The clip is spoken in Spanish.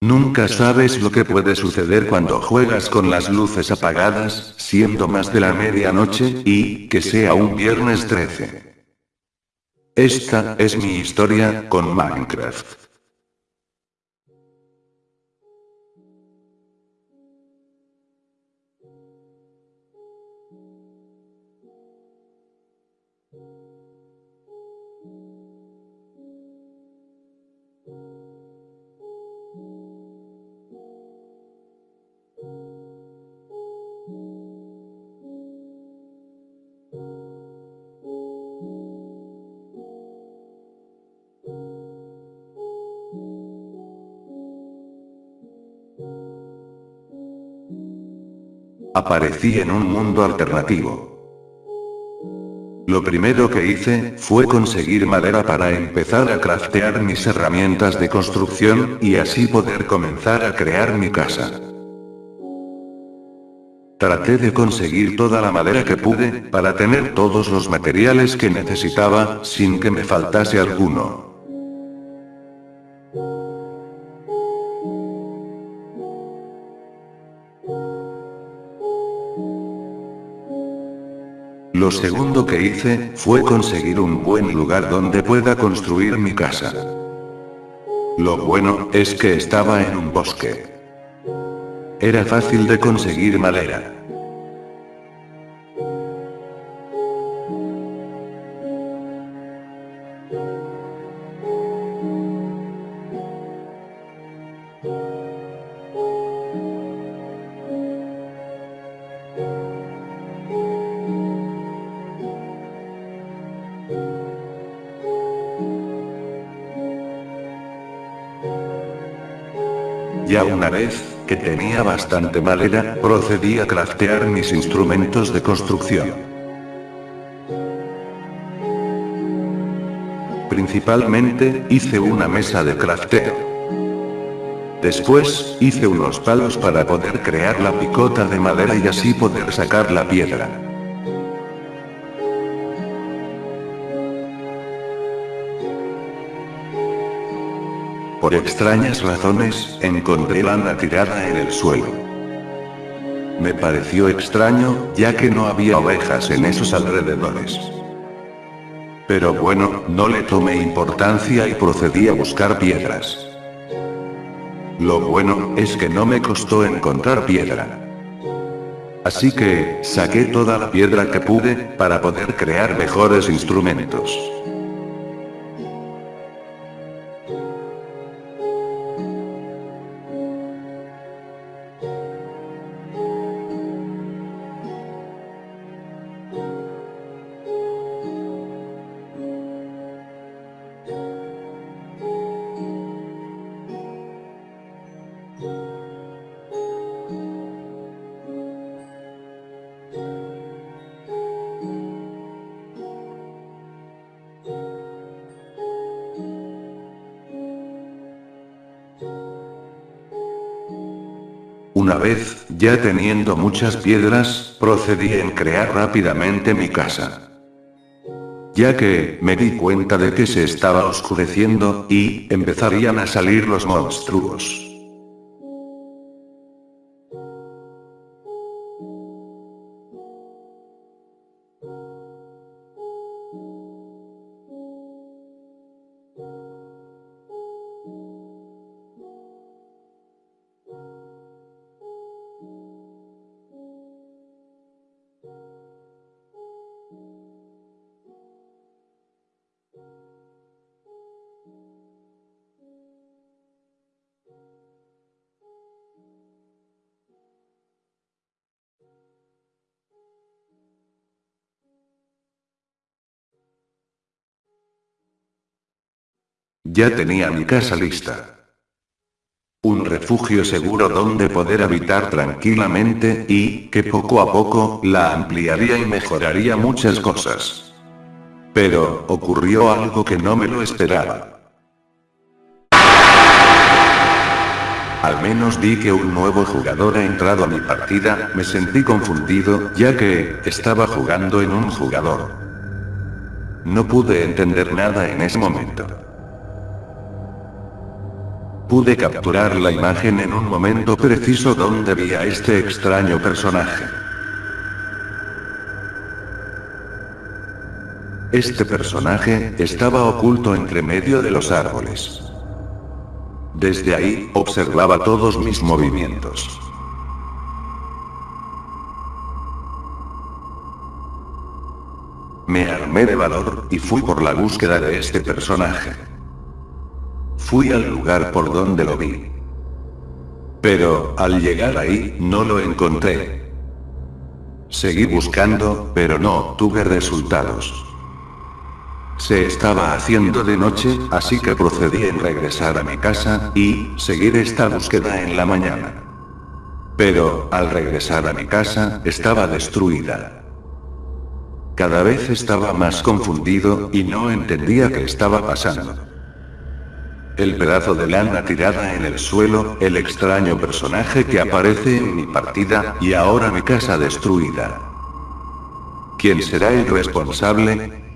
Nunca sabes lo que puede suceder cuando juegas con las luces apagadas, siendo más de la medianoche, y que sea un viernes 13. Esta es mi historia con Minecraft. Aparecí en un mundo alternativo. Lo primero que hice, fue conseguir madera para empezar a craftear mis herramientas de construcción, y así poder comenzar a crear mi casa. Traté de conseguir toda la madera que pude, para tener todos los materiales que necesitaba, sin que me faltase alguno. Lo segundo que hice, fue conseguir un buen lugar donde pueda construir mi casa. Lo bueno, es que estaba en un bosque. Era fácil de conseguir madera. Ya una vez, que tenía bastante madera, procedí a craftear mis instrumentos de construcción. Principalmente, hice una mesa de crafteo. Después, hice unos palos para poder crear la picota de madera y así poder sacar la piedra. Por extrañas razones, encontré lana tirada en el suelo. Me pareció extraño, ya que no había ovejas en esos alrededores. Pero bueno, no le tomé importancia y procedí a buscar piedras. Lo bueno, es que no me costó encontrar piedra. Así que, saqué toda la piedra que pude, para poder crear mejores instrumentos. Una vez, ya teniendo muchas piedras, procedí en crear rápidamente mi casa. Ya que, me di cuenta de que se estaba oscureciendo, y, empezarían a salir los monstruos. Ya tenía mi casa lista. Un refugio seguro donde poder habitar tranquilamente, y, que poco a poco, la ampliaría y mejoraría muchas cosas. Pero, ocurrió algo que no me lo esperaba. Al menos vi que un nuevo jugador ha entrado a mi partida, me sentí confundido, ya que, estaba jugando en un jugador. No pude entender nada en ese momento. Pude capturar la imagen en un momento preciso donde vi a este extraño personaje. Este personaje estaba oculto entre medio de los árboles. Desde ahí, observaba todos mis movimientos. Me armé de valor, y fui por la búsqueda de este personaje. Fui al lugar por donde lo vi. Pero, al llegar ahí, no lo encontré. Seguí buscando, pero no tuve resultados. Se estaba haciendo de noche, así que procedí en regresar a mi casa, y, seguir esta búsqueda en la mañana. Pero, al regresar a mi casa, estaba destruida. Cada vez estaba más confundido, y no entendía qué estaba pasando. El pedazo de lana tirada en el suelo, el extraño personaje que aparece en mi partida, y ahora mi casa destruida. ¿Quién será el responsable?